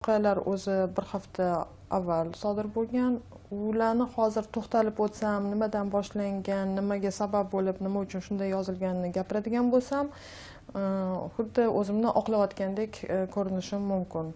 voqealar o'zi bir hafta avval sodir bo'lgan. Ularni hozir to'xtalib o'tsam nimadan boshlangan nimaga sabab bo'lib nima uchun shunday yozilganini gapiradigan bo'lsam uh, xuddi o'zimni oqlayotgandek uh, ko'rinishim mumkin.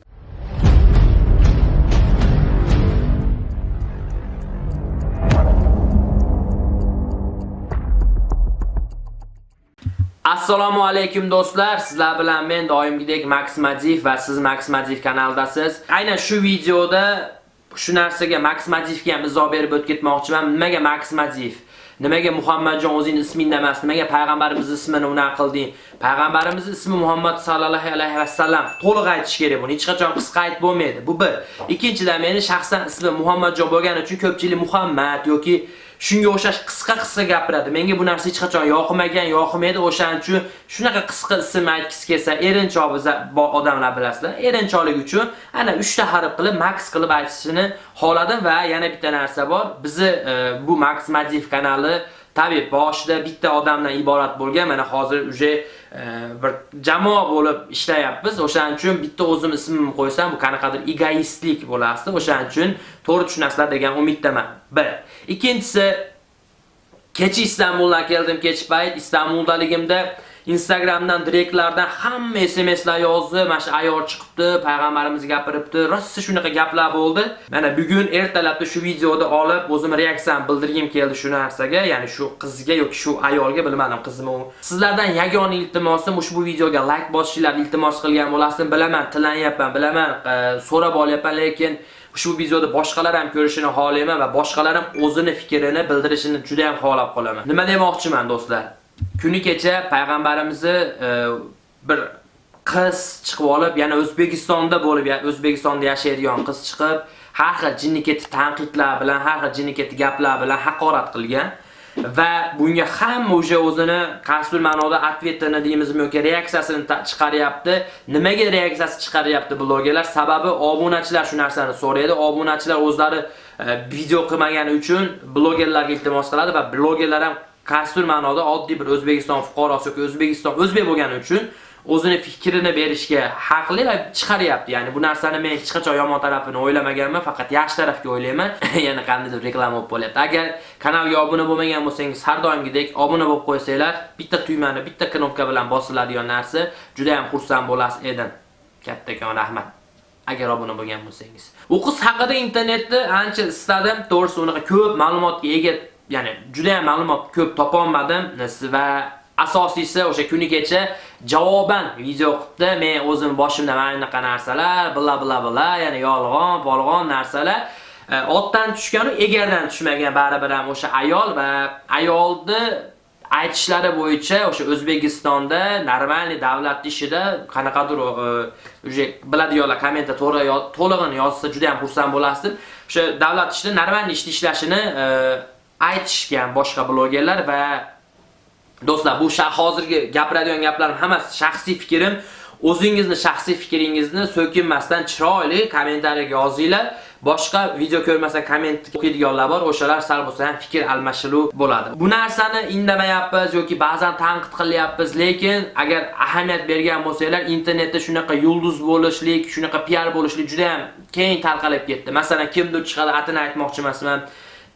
Assalomu alaykum do'stlar. Sizlar bilan men doimgidek Max va siz Max kanaldasiz. Aynan shu videoda shu narsaga Max ham izoh berib o'tib ketmoqchiman. Nimaga Max Nimaga Muhammadjon o'zing ismingda emas? Nimaga payg'ambarimiz ismini unaqa qilding? Payg'ambarimiz ismi Muhammad sallallohu alayhi vasallam. To'liq aytish kerak buni. Hech qachon qisqa aytib bo'lmaydi. Bu bir. Ikkinchidan meni shaxsan ismim Muhammadjon bo'lgani uchun ko'pchilik Muhammad yoki shunga o'xshash qisqa-qisqa gapiradi. Menga bu narsa hech qachon yoqmagan, yoqmaydi. O'shaning uchun shunaqa qisqa ism aytgisi kelsa, erinchoq odamlar bilasizlar. Erinchoqlik uchun ana 3 ta harf qilib Max qilib aytishini xoladim va yana bitta narsa bor. Bizi e, bu Max Modif kanali tabiiy boshida bitta odamdan iborat bo'lgan. Mana hozir uje bir jamoa bo'lib ishlayapmiz. O'shaning uchun bitta o'zim ismimni qo'ysam, bu qanaqadir egoistlik bo'lasdi. O'shaning uchun to'g'ri tushunasizlar degan umiddaman. Bir. Ikkinchisi kecha Istanbuldan keldim, kech payt Istanbuldaligimda Instagramdan direktlardan hamma SMSlar yozdi. Mana shu ayol chiqibdi, payg'ambarimiz gapiribdi. Rossa shunaqa gaplar bo'ldi. Mana bugun ertalabda shu videoda olib o'zim reaksiyam bildirgim keldi shu narsaga, ya'ni shu qizga yoki shu ayolga bilmadim qizmi u. Sizlardan yagona iltimosim ushbu videoga like bosishinglarni iltimos qilgan bo'lasizmi? Bilaman, tilanyapman, bilaman, so'rab olyapman, lekin ushbu videoda boshqalar ham ko'rishini xohlayman va boshqalar ham o'zini fikrini bildirishini juda ham xohlab qolaman. Nima demoqchiman do'stlar? Kuni kecha payg'ambarimizni e, bir qiz chiqib olib, yana O'zbekistonda bo'lib, O'zbekistonda yashaydigan qiz chiqib, har xil jinniketi tanqidlar bilan, har xil jinniketi gaplar bilan haqorat qilgan va bunga hamma o'sha o'zini qasdul ma'noda atvetini deymizmi yoki reaksiyasini chiqaryapti. Nimaga reaksiyasi chiqaryapti blogerlar? Sababi obunachilar shu narsani so'raydi. Obunachilar o'zlari e, video qilmagani uchun blogerlarga iltimos qiladi va blogerlar ham kastur ma'noda oddiy bir O'zbekiston fuqarosi yoki O'zbekiston o'zbek bo'lgani uchun o'zini fikrini berishga haqli va chiqaryapti. Ya'ni bu narsani men hech qachon yomon tarafini o'ylamaganman, faqat yaxshi tarafga o'ylayman. Yana qandaydir reklama bo'lib qolyapti. Agar kanalga obuna bo'lmagan bo'lsangiz, har doimgidek obuna bo'lib qo'ysanglar, bitta tuymani, bitta knopka bilan bosiladigan narsa, juda ham xursand bo'lasiz edim. Kattakon rahmat. agar obuna bo'lgan bo'lsangiz. U qiz haqida internetda ancha istadim, to'g'risi unaqa ko'p ma'lumotga ega ya'ni juda ham ma'lumot ko'p topa olmadim va asosiysi o'sha kuni kecha javoban video qilibdi. Men o'zim boshimda mana bunaqa narsalar, bla bla bla, ya'ni yolg'on, polg'on narsalar e, otdan tushgan egardan tushmagan baribir ham o'sha ayol va ayolni aytishlari bo'yicha o'sha O'zbekistonda normalniy davlat ishida qanaqadir e, уже biladiganlar kommentda to'lig'ini yozsa juda ham xursand bo'lasizlar. O'sha davlat ishida normalniy ish ishlashini e, aytishgan boshqa blogerlar va do'stlar bu hozirgi gapiradigan gaplarim hammasi shaxsiy fikrim. O'zingizni shaxsiy fikringizni so'kinmasdan chiroyli kommentariyaga yozinglar. Boshqa video ko'rmasa komment o'qiydiganlar bor, o'shalar sal bo'lsa ham fikr almashinuv bo'ladi. Bu narsani indamayapmiz yoki ba'zan tanqid qilyapmiz, lekin agar ahamiyat bergan bo'lsanglar, internetda shunaqa yulduz bo'lishlik, shunaqa PR bo'lishlik juda ham keng tarqalib ketdi. Masalan, kimdir chiqadi, atini aytmoqchi emasman.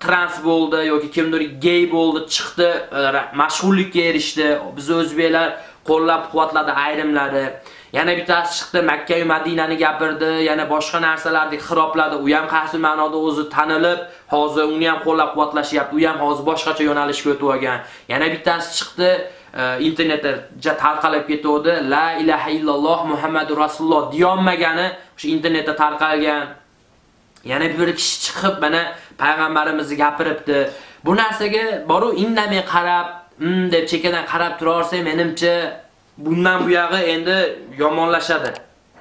Trans bo'ldi yoki kimdir gay bo'ldi, chiqdi, e, mashhurlikka erishdi. Biz o'zbeklar qo'llab-quvvatladi ayrimlari. Yana bittasi chiqdi, Makka va Madinani gapirdi, yana boshqa narsalarni xirobladi. U ham qaysi ma'noda o'zi tanilib, hozir uni ham qo'llab-quvvatlashyapti. U ham hozir boshqacha yo'nalishga o'tib olgan. Yana bittasi chiqdi, e, internetda ja tarqalib ketdi. La ilaha illalloh Muhammadur rasululloh deyolmagani o'sha internetda tarqalgan. Yana bir kishi chiqib mana payg'ambarimizni gapiribdi. Bu narsaga boru indamay qarab, mm deb chekadan qarab turaversa, menimcha bundan buyog'i endi yomonlashadi.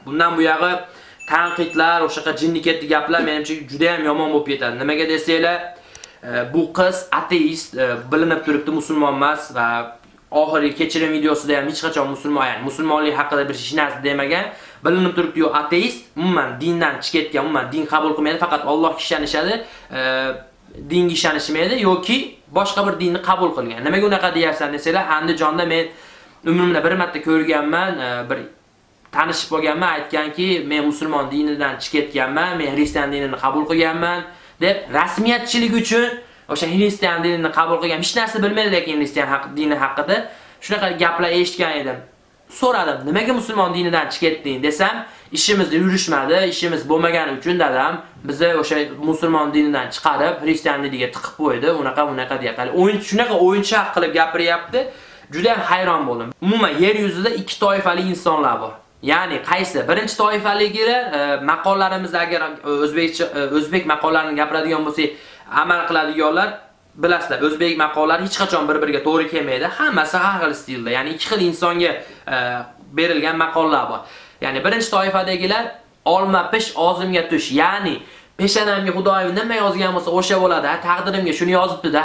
Bundan buyog'i tanqidlar, o'shaqa jinni ketdi gaplar menimcha juda ham yomon bo'lib ketadi. Nimaga desanglar, e, bu qiz ateist, e, bilinib turibdi musulmon emas va oxirgi kechirim videosida ham hech qachon musulmon, ya'ni musulmonlik haqida bir hech narsa demagan. Bilinib turibdi-yu, ateist, umuman dindan chiqib ketgan, umuman din qabul qilmaydi, faqat Allohga ishonishadi, e, dinga ishonishmaydi yoki boshqa bir dinni qabul qilgan. Nimaga unaqa deyapsan desanglar, Andijonda men umrimda bir marta ko'rganman, e, bir tanishib bo'lganman, aytganki, men musulmon dinidan chiqib ketganman, men xristian dinini qabul qilganman deb rasmiyatchilik uchun o'sha xristian dinini qabul qilgan, hech narsa bilmaydi lekin xristian haq dini haqida shunaqa gaplar eshitgan edim. So'radim, nimaga musulmon dinidan chiqib ketding desam, ishimizda yurishmadi, ishimiz bo'lmagani uchun dadam bizni o'sha musulmon dinidan chiqarib, xristianligiga tiqib qo'ydi, unaqa unaqa deyapti. O'yin shunaqa o'yinchoq qilib gapiryapti. Juda ham hayron bo'ldim. Umuman yer yuzida ikki toifali insonlar bor. Ya'ni qaysi? Birinchi toifaligilar e, o'zbek agar e, o'zbekcha e, o'zbek maqollarini gapiradigan bo'lsak, amal qiladiganlar bilasizlar, o'zbek maqollari hech qachon bir-biriga to'g'ri kelmaydi. Hammasi har xil stilda, ya'ni ikki xil insonga e, berilgan maqollar bor. Ya'ni birinchi toifadagilar olma pish, og'zimga tush. Ya'ni peshanamga Xudoyim nima yozgan bo'lsa, o'sha bo'ladi. Taqdirimga shuni yozibdi-da,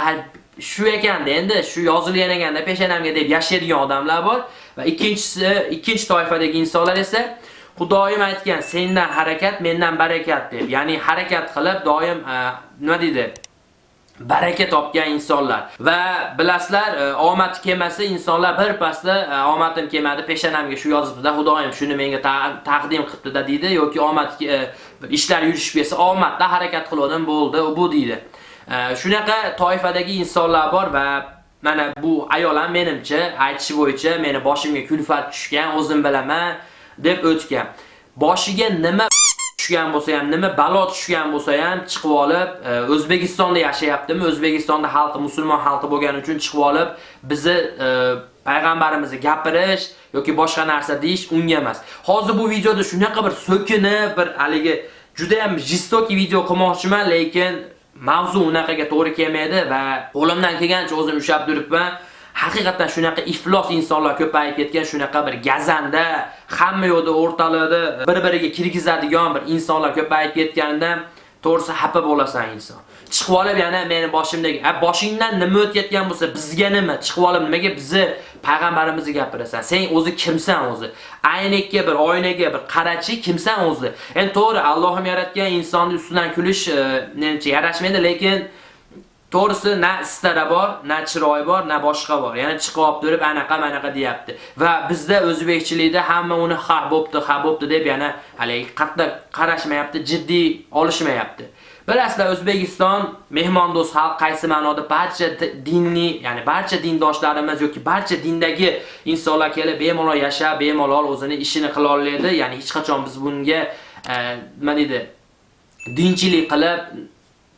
shu ekanda endi shu yozilgan ekanda peshanamga deb yashaydigan odamlar bor va ikkinchisi ikkinchi toifadagi insonlar esa Xudoyim aytgan sendan harakat, mendan barakat deb. Ya'ni harakat qilib doim e, nima deydi? Baraka topgan insonlar. Va bilasizlar e, omad kelmasa insonlar bir pasda e, omadim kelmadi peshanamga shu yozibdi-da Xudoyim shuni menga taqdim qilibdi-da deydi yoki omad e, ishlar yurishib kelsa omadda harakat qildim bo'ldi bu deydi. E, shunaqa toifadagi insonlar bor va mana bu ayol ham menimcha aytishi bo'yicha meni boshimga kulfat tushgan o'zim bilaman deb o'tgan. Boshiga nima tushgan bo'lsa ham, nima balo tushgan bo'lsa ham chiqib olib, e, O'zbekistonda yashayaptimi? O'zbekistonda xalqi musulmon xalqi bo'lgani uchun chiqib olib, bizni e, payg'ambarimizni gapirish yoki boshqa narsa deyish unga emas. Hozir bu videoda shunaqa bir so'kinib, bir haligi juda ham jistoki video qilmoqchiman, lekin mavzu unaqaga to'g'ri kelmaydi va qo'limdan kelgancha o'zim ushlab turibman. Haqiqatan shunaqa iflos insonlar ko'payib ketgan, shunaqa bir gazanda, hamma yo'lda o'rtalarda bir-biriga kirgizadigan bir insonlar ko'payib ketganidan to'g'risi xafa bo'lasan inson. Chiqib olib yana meni boshimdagi, "A boshingdan nima o'tayotgan bo'lsa, bizga nima? Chiqib olib nimaga bizni payg'ambarimizni gapirasan? Sen o'zi kimsan o'zi? Aynakka bir oynaga bir qarachi kimsan o'zi?" Endi to'g'ri, Allohim yaratgan insonni ustidan kulish, e, menimcha yarashmaydi, lekin To'g'risi na istara bor, na chiroy bor, na boshqa bor. Ya'ni chiqib turib anaqa manaqa deyapti. Va bizda o'zbekchilikda hamma uni ha bo'pti, ha bo'pti deb yana haligi qattiq qarashmayapti, jiddiy olishmayapti. Bilasizlar, O'zbekiston mehmondo'st xalq qaysi ma'noda barcha dinni, ya'ni barcha dindoshlarimiz yoki barcha dindagi insonlar kelib bemalol yashab, bemalol o'zini ishini qila oladi. Ya'ni hech qachon biz bunga e, nima deydi? dinchilik qilib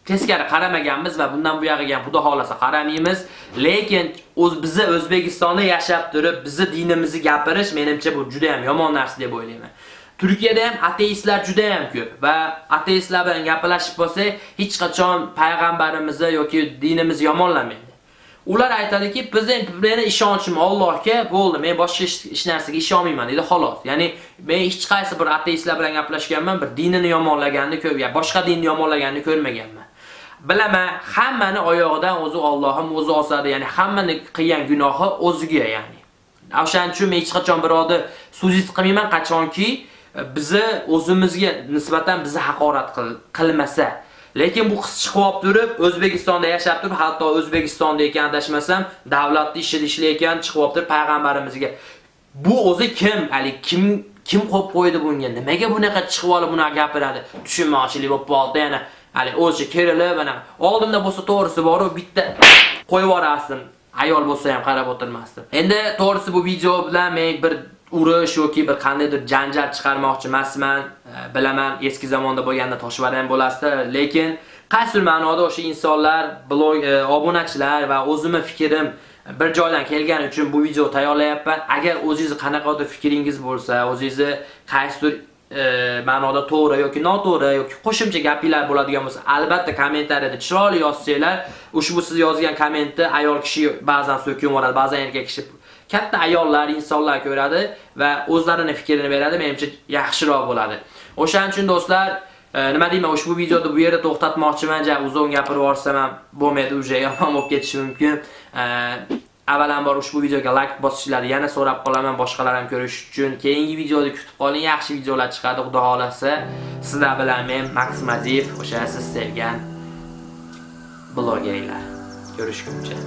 teskari qaramaganmiz va bundan buyog'iga ham xudo xolasa qaramaymiz. Lekin o'z bizni O'zbekistonda yashab turib, bizni dinimizni gapirish menimcha bu juda ham yomon narsa deb o'ylayman. Turkiyada ham ateistlar juda ham ko'p va ateistlar bilan gaplashib bo'lsak, hech qachon payg'ambarimizni yoki dinimizni yomonlamaydi. Ular aytadiki, bizning meni ishonchim Allohga bo'ldi, men boshqa hech narsaga ishonmayman dedi xolos. Ya'ni men hech qaysi bir ateistlar bilan gaplashganman, bir dinini yomonlaganini ko'p, boshqa dinni yomonlaganini ko'rmaganman. Bilaman, hammani oyog'idan o'zi Allohim o'zi osadi, ya'ni hammani qilgan gunohi o'ziga, ya'ni. O'shaning uchun men hech qachon birovni suzist qilmayman, qachonki e, bizni o'zimizga nisbatan bizni haqorat qilmasa. Lekin bu qiz chiqib turib, O'zbekistonda yashab turib, hatto O'zbekistonda ekan adashmasam, davlatni ishida ishlayotgan chiqib turib payg'ambarimizga bu o'zi kim? Ali kim kim qo'yib qo'ydi bunga? Nimaga bunaqa chiqib olib buni gapiradi? Tushunmoqchilik bo'lib qoldi, yana hali o'zi kerilib mana oldimda bo'lsa to'g'risi bor bitta qo'yib yuborasdim. Ayol bo'lsa ham qarab o'tirmasdim. Endi to'g'risi bu video bilan men bir urush yoki bir qandaydir janjal chiqarmoqchi emasman. E, bilaman, eski zamonda bo'lganda toshvara ham bo'lasdi, lekin qaysi ma'noda o'sha insonlar, blog e, obunachilar va o'zimni fikrim bir joydan kelgani uchun bu video tayyorlayapman. Agar o'zingiz qanaqadir fikringiz bo'lsa, o'zingizni qaysidir e, ma'noda to'g'ri yoki noto'g'ri yoki qo'shimcha gapinglar bo'ladigan bo'lsa, albatta kommentariyada chiroyli yozsanglar, ushbu siz yozgan kommentni ayol kishi ba'zan so'kib yuboradi, ba'zan erkak kishi katta ayollar, insonlar ko'radi va o'zlarini fikrini beradi, menimcha yaxshiroq bo'ladi. O'shaning uchun do'stlar, e, nima deyman, ushbu videoni bu yerda to'xtatmoqchiman, ja uzun gapirib yuborsam ham bo'lmaydi, uje yomon bo'lib ketishi mumkin. E, Avvalambor ushbu videoga like bosishlarini yana so'rab qolaman boshqalar ham ko'rish uchun. Keyingi videoda kutib qoling, yaxshi videolar chiqadi, xudo xohlasa Sizlar bilan men Maksim Aziyev, o'sha siz sevgan blogerlar. Ko'rishguncha.